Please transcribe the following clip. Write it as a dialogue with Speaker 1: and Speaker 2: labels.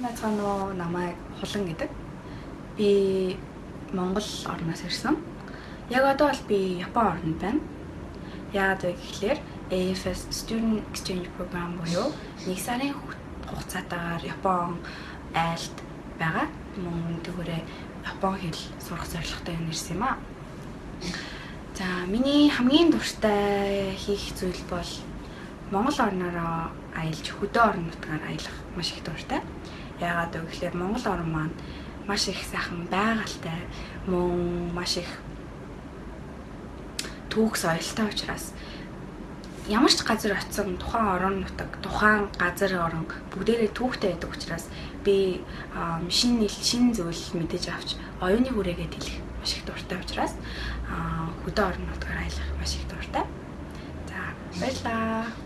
Speaker 1: Нацгаано намайг хулан гэдэг. Би Монгол орноос ирсэн. Яг одоо бол би Япон орнд байна. Яагаад вэ гэхээр AFS Student Exchange Program буюу нэг сарын хугацаатаагаар Япон айлд байгаа. Мөн тэгвэрээ Япон хэл сурах зорилготой ирсэн юм аа. За миний хамгийн дуртай хийх зүйл бол Монгол орнороо аялж хөдөө орон нутгаар аялах маш их дуртай. Яагаад вэ гэхээр Монгол орн маань маш их сайхан байгальтай, мөн маш их түүх соёлтой учраас ямар ч газар очисон тухайн орон нутаг, тухайн газар орон бүгдээрээ түүхтэй байдаг учраас би шинэ нэл, шинэ зүйл мэдэж авч оюуны хүрээгээ тэлэх маш их дуртай учраас хөдөө орон нутгаар аялах маш их дуртай. За баярлалаа.